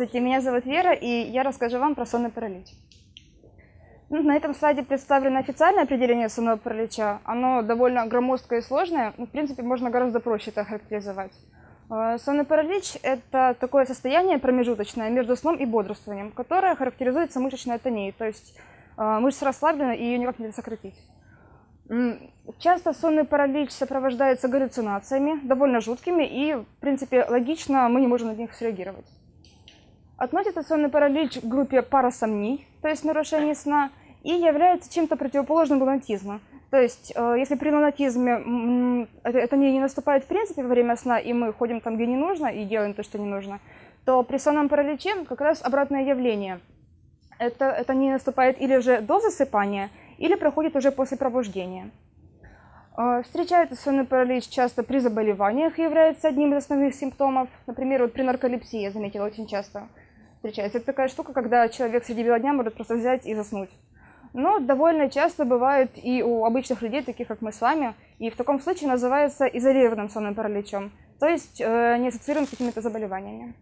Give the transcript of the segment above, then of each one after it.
Здравствуйте, меня зовут Вера, и я расскажу вам про сонный паралич. Ну, на этом слайде представлено официальное определение сонного паралича. Оно довольно громоздкое и сложное, но, в принципе, можно гораздо проще это характеризовать. Э, сонный паралич – это такое состояние промежуточное между сном и бодрствованием, которое характеризуется мышечной атонией, то есть э, мышца расслаблена и ее никак нельзя сократить. Часто сонный паралич сопровождается галлюцинациями, довольно жуткими, и, в принципе, логично мы не можем на них среагировать. Относится сонный паралич к группе парасомний, то есть нарушений сна, и является чем-то противоположным лунатизму. То есть, э, если при лунатизме это не наступает в принципе во время сна, и мы ходим там, где не нужно, и делаем то, что не нужно, то при сонном параличе как раз обратное явление. Это, это не наступает или же до засыпания, или проходит уже после пробуждения. А, встречается сонный паралич часто при заболеваниях и является одним из основных симптомов. Например, вот при нарколепсии я заметила очень часто встречается. Это такая штука, когда человек среди бела дня может просто взять и заснуть. Но довольно часто бывает и у обычных людей, таких как мы с вами, и в таком случае называется изолированным сонным параличом, то есть э, не ассоциируем с какими-то заболеваниями.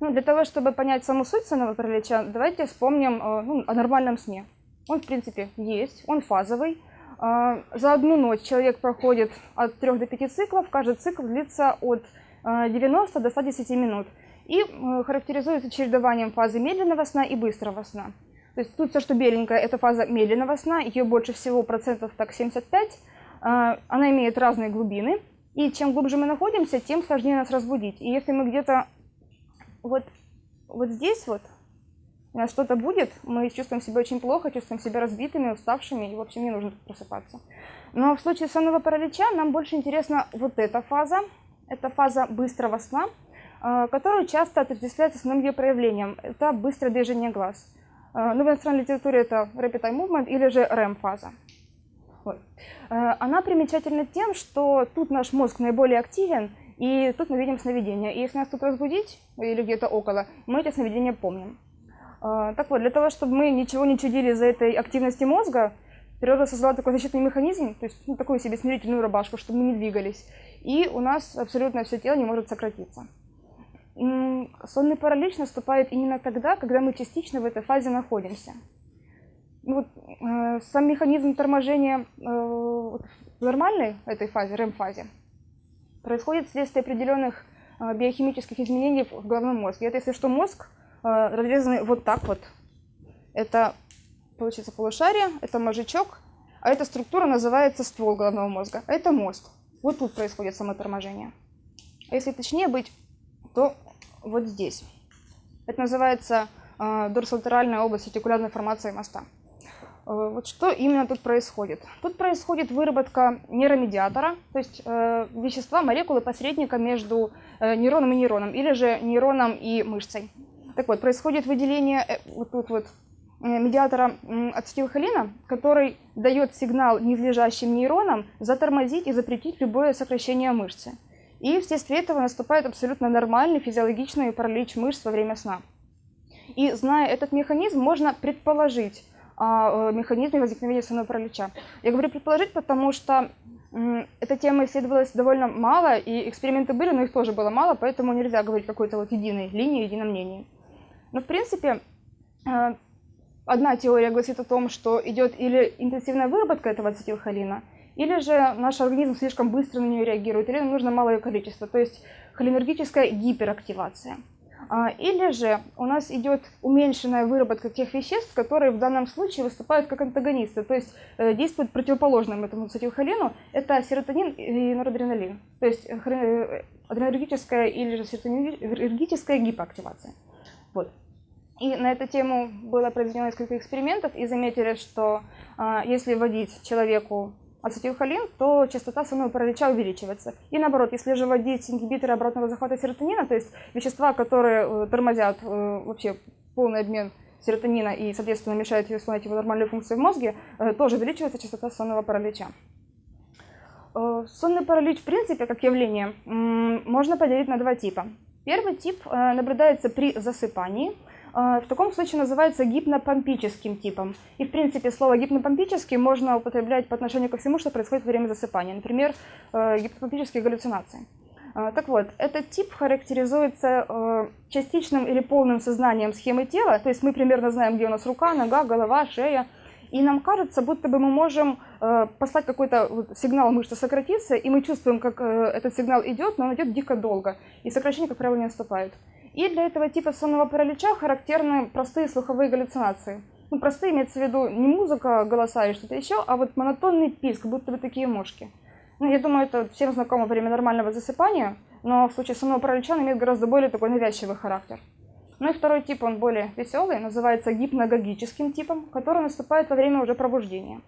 Ну, для того, чтобы понять саму суть сонного паралича, давайте вспомним э, ну, о нормальном сне. Он, в принципе, есть, он фазовый. А, за одну ночь человек проходит от 3 до 5 циклов, каждый цикл длится от 90 а, до 110 минут и э, характеризуется чередованием фазы медленного сна и быстрого сна. То есть тут все, что беленькое, это фаза медленного сна, ее больше всего процентов так 75, а, она имеет разные глубины, и чем глубже мы находимся, тем сложнее нас разбудить. И если мы где-то вот, вот здесь вот, у нас что-то будет, мы чувствуем себя очень плохо, чувствуем себя разбитыми, уставшими, и, в общем, не нужно просыпаться. Но в случае сонного паралича нам больше интересна вот эта фаза. Это фаза быстрого сна, которую часто отождествляется с основным ее проявлением. Это быстрое движение глаз. А, ну, в иностранной литературе это Rapid Eye Movement или же REM-фаза. Вот. А, она примечательна тем, что тут наш мозг наиболее активен, и тут мы видим сновидения. И если нас тут разбудить, или где-то около, мы эти сновидения помним. Так вот, для того, чтобы мы ничего не чудили из-за этой активности мозга, природа создала такой защитный механизм, то есть ну, такую себе смирительную рубашку, чтобы мы не двигались. И у нас абсолютно все тело не может сократиться. Сонный паралич наступает именно тогда, когда мы частично в этой фазе находимся. Вот, э, сам механизм торможения э, в нормальной этой фазе, REM-фазе, происходит вследствие определенных э, биохимических изменений в головном мозге. Это если что мозг Э, разрезаны вот так вот. Это, получится, полушарие, это мозжечок, а эта структура называется ствол головного мозга. Это мост. Вот тут происходит самоторможение. А если точнее быть, то вот здесь. Это называется э, дорсолатеральная область ретикулярной формации моста. Э, вот что именно тут происходит? Тут происходит выработка нейромедиатора, то есть э, вещества, молекулы посредника между э, нейроном и нейроном, или же нейроном и мышцей. Так вот, происходит выделение э, вот тут вот э, медиатора ацетилхолина, который дает сигнал низлежащим нейронам затормозить и запретить любое сокращение мышцы. И вследствие этого наступает абсолютно нормальный физиологичный паралич мышц во время сна. И зная этот механизм, можно предположить о механизме возникновения сонного паралича. Я говорю предположить, потому что эта тема исследовалась довольно мало, и эксперименты были, но их тоже было мало, поэтому нельзя говорить какой-то вот единой линии, едином мнении. Но, в принципе, э, одна теория гласит о том, что идет или интенсивная выработка этого ацетилхолина, или же наш организм слишком быстро на нее реагирует, или нужно малое количество, то есть холинергическая гиперактивация. А, или же у нас идет уменьшенная выработка тех веществ, которые в данном случае выступают как антагонисты, то есть э, действуют противоположным этому ацетилхолину, это серотонин и норадреналин, то есть э, адренергическая или же серотонинергическая гипоактивация. Вот. И на эту тему было произведено несколько экспериментов, и заметили, что э, если вводить человеку ацетилхолин, то частота сонного паралича увеличивается. И наоборот, если же вводить ингибиторы обратного захвата серотонина, то есть вещества, которые э, тормозят э, вообще полный обмен серотонина и, соответственно, мешают исполнять его нормальную функцию в мозге, э, тоже увеличивается частота сонного паралича. Сонный паралич, в принципе, как явление, можно поделить на два типа. Первый тип наблюдается при засыпании – в таком случае называется гипнопомпическим типом. И, в принципе, слово гипнопомпический можно употреблять по отношению ко всему, что происходит во время засыпания. Например, э, гипнопомпические галлюцинации. А, Так вот, этот тип характеризуется э, частичным или полным сознанием схемы тела, то есть мы примерно знаем, где у нас рука, нога, голова, шея, и нам кажется, будто бы мы можем э, послать какой-то сигнал мышцы сократиться, и мы чувствуем, как этот сигнал идет, но он идет дико долго, и сокращение, как правило, не наступает. И для этого типа сонного паралича характерны простые слуховые галлюцинации. Ну, простые имеется в виду не музыка, голоса и что-то еще, а вот монотонный писк, будто бы такие мошки. Ну, я думаю, это всем знакомо время нормального засыпания, но в случае сонного паралича он имеет гораздо более такой навязчивый характер. Ну и второй тип, он более веселый, называется гипногогическим типом, который наступает во время уже пробуждения.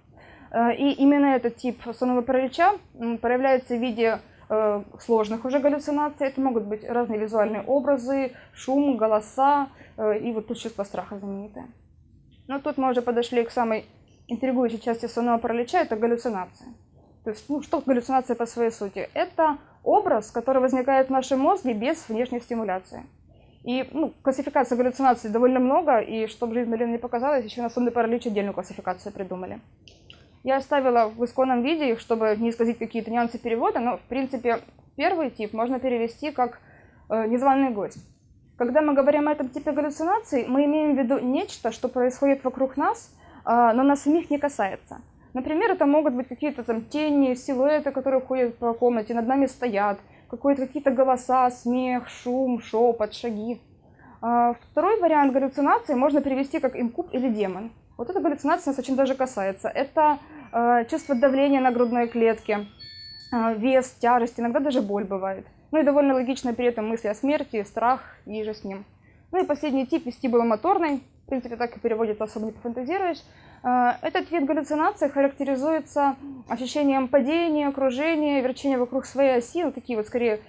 Э, И именно этот тип сонного паралича проявляется в виде сложных уже галлюцинаций. Это могут быть разные визуальные образы, шум, голоса э, и вот тут чувство страха знаменитое. Но тут мы уже подошли к самой интригующей части сонного паралича, это галлюцинация. То есть, ну, что галлюцинация по своей сути? Это образ, который возникает в нашем мозге без внешней стимуляции. И ну, классификаций галлюцинаций довольно много, и чтобы жизнь Малины не показалась, еще на сонный паралич отдельную классификацию придумали. Я оставила в исконном виде их, чтобы не исказить какие-то нюансы перевода, но, в принципе, первый тип можно перевести как э, незваный гость. Когда мы говорим о этом типе галлюцинаций, мы имеем в виду нечто, что происходит вокруг нас, э, но нас самих не касается. Например, это могут быть какие-то там тени, силуэты, которые ходят по комнате, над нами стоят, какие-то голоса, смех, шум, шепот, шаги. А, Второй вариант галлюцинации можно перевести как инкуб или демон. Вот эта галлюцинация нас очень даже касается. Это чувство давления на грудной клетке, э, вес, тяжесть, иногда даже боль бывает. Ну и довольно логично при этом мысли о смерти, страх и же с ним. Ну и последний тип вестибуломоторный, в принципе так и переводится, особо не пофантазируешь. Э, Этот вид галлюцинации характеризуется ощущением падения, кружения, верчения вокруг своей оси, ну такие вот скорее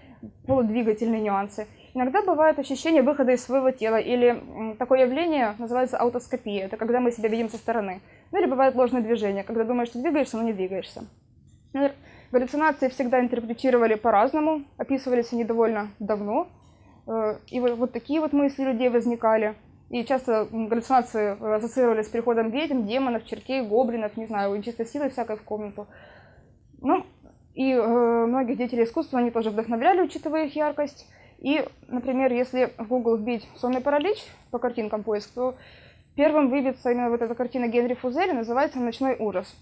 полудвигательные нюансы. Иногда бывает ощущение выхода из своего тела, или такое явление называется аутоскопия, это когда мы себя видим со стороны. Ну или бывает ложное движение, когда думаешь, что двигаешься, но не двигаешься. Например, Галлюцинации всегда интерпретировали по-разному, описывались они довольно давно, Э, и вот, вот такие вот мысли людей возникали. И часто галлюцинации э, ассоциировались с приходом ведьм, демонов, чертей, гоблинов, не знаю, чистой силы всякой в комнату. Ну, и э, многих деятелей искусства они тоже вдохновляли, учитывая их яркость. И, например, если в Google вбить «сонный паралич» по картинкам поиск, то первым выбьется именно вот эта картина Генри Фузели, называется «Ночной ужас».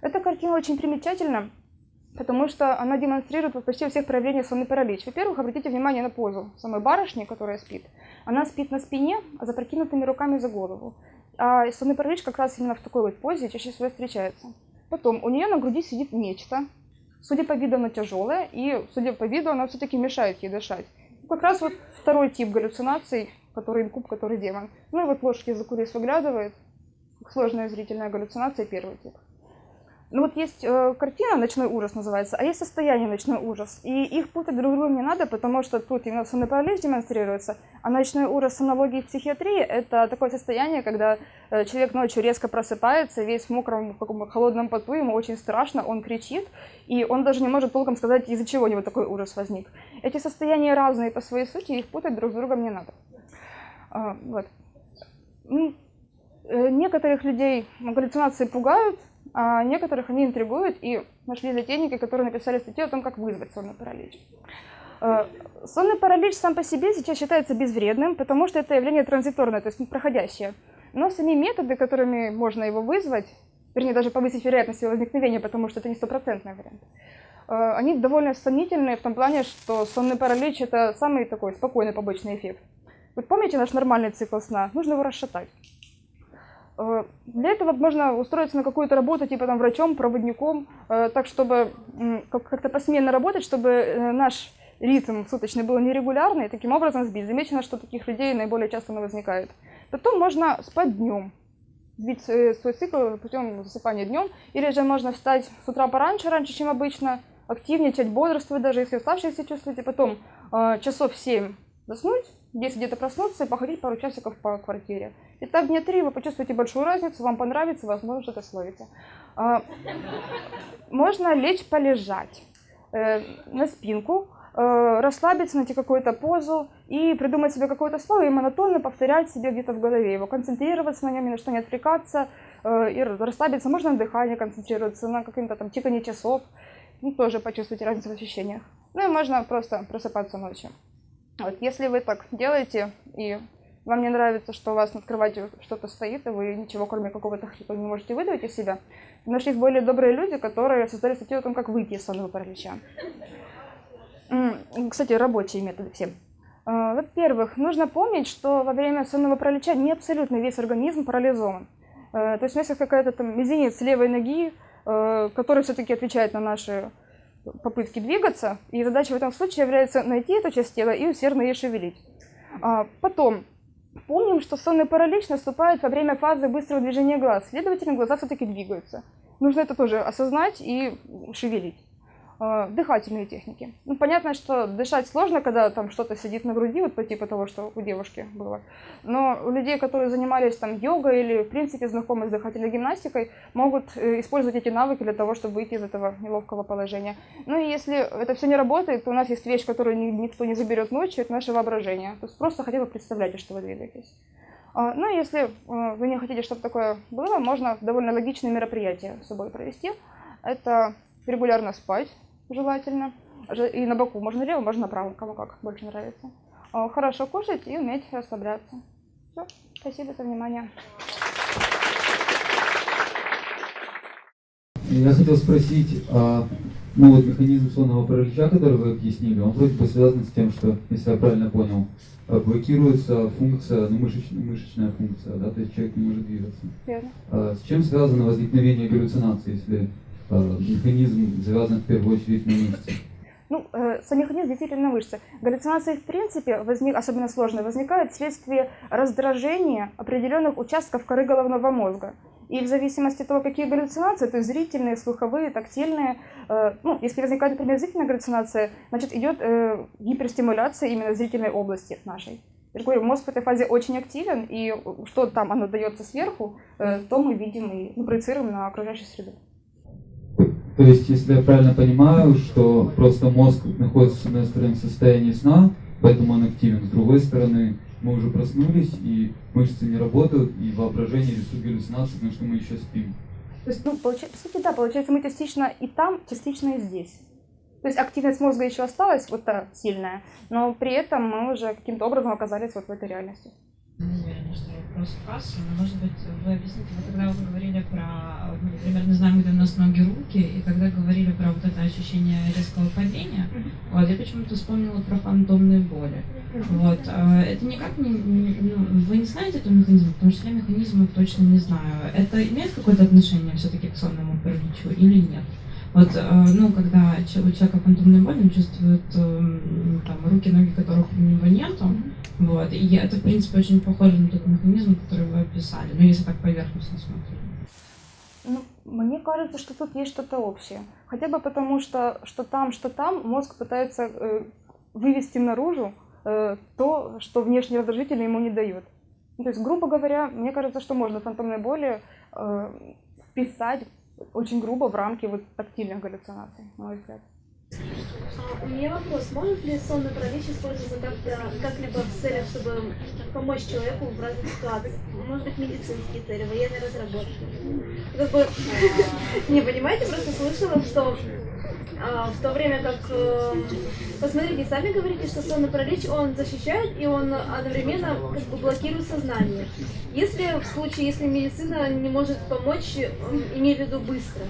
Эта картина очень примечательна, потому что она демонстрирует вот почти всех проявления сонный паралич. Во-первых, обратите внимание на позу самой барышни, которая спит. Она спит на спине, а запрокинутыми руками за голову. А сонный паралич как раз именно в такой вот позе чаще всего встречается. Потом у нее на груди сидит нечто. Судя по виду, оно тяжелое, и, судя по виду, оно все-таки мешает ей дышать. Как раз вот второй тип галлюцинаций, который инкуб, который демон. Ну и вот ложки из-за кулис выглядывает. Сложная зрительная галлюцинация, первый тип. Ну вот есть э, картина «Ночной ужас» называется, а есть состояние «Ночной ужас». И их путать друг другу не надо, потому что тут именно сонный паралич демонстрируется, а «Ночной ужас» с аналогией психиатрии – это такое состояние, когда э, человек ночью резко просыпается, весь в мокром, в каком холодном поту, ему очень страшно, он кричит, и он даже не может толком сказать, из-за чего у него такой ужас возник. Эти состояния разные по своей сути, их путать друг с другом не надо. А, вот. Ну, э, некоторых людей галлюцинации пугают, а некоторых они интригуют, и нашли затейники, которые написали статью о том, как вызвать сонный паралич. Э, Сонный паралич сам по себе сейчас считается безвредным, потому что это явление транзиторное, то есть проходящее. Но сами методы, которыми можно его вызвать, вернее, даже повысить вероятность его возникновения, потому что это не стопроцентный вариант, э, они довольно сомнительные в том плане, что сонный паралич – это самый такой спокойный побочный эффект. Вот помните наш нормальный цикл сна? Нужно его расшатать. Э, Для этого можно устроиться на какую-то работу, типа там врачом, проводником, э, так чтобы как-то посменно работать, чтобы э, наш ритм суточный был нерегулярный, и таким образом сбить. Замечено, что таких людей наиболее часто возникает. Потом можно спать днем, сбить свой цикл путем засыпания днем, или же можно встать с утра пораньше, раньше, чем обычно, активничать, бодрствовать, даже если уставшие себя чувствуете, потом часов 7 заснуть, 10 где-то проснуться и походить пару часиков по квартире. И так дня три вы почувствуете большую разницу, вам понравится, возможно, что-то словите. А, Можно лечь полежать э, на спинку, э, расслабиться, найти какую-то позу и придумать себе какое-то слово и монотонно повторять себе где-то в голове его, концентрироваться на нем, ни на что не отвлекаться э, и расслабиться. Можно на дыхании концентрироваться, на каком-то там тикании часов, ну, тоже почувствуйте разницу в ощущениях. Ну и можно просто просыпаться ночью. Вот, если вы так делаете, и вам не нравится, что у вас над кроватью что-то стоит, и вы ничего, кроме какого-то хрипа, не можете выдавить из себя, нашлись более добрые люди, которые создали статью о том, как выйти из сонного паралича. Кстати, рабочие методы все. А, во-первых, нужно помнить, что во время сонного паралича не абсолютно весь организм парализован. Э, то есть если какая-то там мизинец левой ноги, э, который все-таки отвечает на наши попытки двигаться, и задача в этом случае является найти эту часть тела и усердно ее шевелить. А, потом, помним, что сонный паралич наступает во время фазы быстрого движения глаз, следовательно, глаза все-таки двигаются. Нужно это тоже осознать и шевелить. А, дыхательные техники. Ну, понятно, что дышать сложно, когда там что-то сидит на груди, вот по типу того, что у девушки было. Но у людей, которые занимались там йогой или, в принципе, знакомы с дыхательной гимнастикой, могут э, использовать эти навыки для того, чтобы выйти из этого неловкого положения. Ну и если это все не работает, то у нас есть вещь, которую никто не заберет ночью, это наше воображение. То есть просто хотя бы представляйте, что вы двигаетесь. А, ну, если э, вы не хотите, чтобы такое было, можно довольно логичные мероприятия с собой провести. Это регулярно спать, желательно. И на боку, можно лево, можно направо, кому как больше нравится. А, хорошо кушать и уметь расслабляться. Все, спасибо за внимание. Я хотел спросить, а, ну вот механизм сонного паралича, который вы объяснили, он вроде бы связан с тем, что, если я правильно понял, блокируется функция, ну мышечная, мышечная функция, да, то есть человек не может двигаться. Верно. А, с чем связано возникновение галлюцинации, если Э, механизм завязан в первую очередь на мышцы? Ну, э, сам механизм действительно мышцы. Галлюцинации, в принципе, возник, особенно сложные, возникают вследствие раздражения определенных участков коры головного мозга. И в зависимости от того, какие галлюцинации, то есть зрительные, слуховые, тактильные, э, ну, если возникает, например, зрительная галлюцинация, значит, идет э, гиперстимуляция именно зрительной области нашей. Я говорю, мозг в этой фазе очень активен, и что там оно дается сверху, э, то мы видим и ну, проецируем на окружающую среду. То есть, если я правильно понимаю, что просто мозг находится, с одной стороны, в состоянии сна, поэтому он активен, с другой стороны, мы уже проснулись, и мышцы не работают, и воображение рисует галлюцинации, потому что мы еще спим. То есть, ну, получается, по сути, да, получается, мы частично и там, частично и здесь. То есть активность мозга еще осталась, вот та сильная, но при этом мы уже каким-то образом оказались вот в этой реальности вопрос кассы, но, может быть, вы объясните, вы когда вы говорили про, мы, например, не знаем, где у нас ноги, руки, и когда говорили про вот это ощущение резкого падения, вот, я почему-то вспомнила про фантомные боли. Вот, а, это никак не, ну, вы не знаете этого механизма, потому что я механизмы точно не знаю. Это имеет какое-то отношение все-таки к сонному параличу или нет? Вот, э, ну, когда у человека фантомная боль, он чувствует эм, там, руки, ноги, которых у него нету, вот, и это, в принципе, очень похоже на тот механизм, который вы описали, ну, если так поверхностно смотреть. Ну, мне кажется, что тут есть что-то общее. Хотя бы потому, что что там, что там, мозг пытается э, вывести наружу э, то, что внешний раздражитель ему не дает. Ну, то есть, грубо говоря, мне кажется, что можно фантомной боли э, вписать очень грубо в рамки вот тактильных галлюцинаций, на мой взгляд. У меня вопрос. Может ли сонный паралич использоваться как-то, как-либо в целях, чтобы помочь человеку в разных ситуациях? Может быть, медицинские цели, военные разработки? Как бы, не понимаете, просто слышала, что в то время как, э, посмотрите, сами говорите, что сонный паралич, он защищает и он одновременно как бы блокирует сознание. Если в случае, если медицина не может помочь, имею в виду быстро,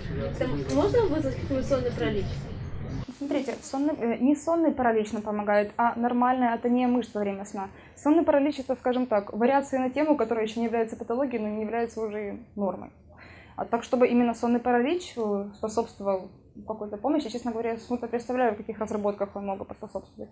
можно вызвать какой-нибудь сонный паралич? Смотрите, сонный, э, не сонный паралич нам помогает, а нормальная атония мышц во время сна. Сонный паралич это, скажем так, вариация на тему, которая еще не является патологией, но не является уже нормой. А так, чтобы именно сонный паралич э, способствовал какой-то помощи. Честно говоря, я смутно представляю, в каких разработках он мог бы поспособствовать.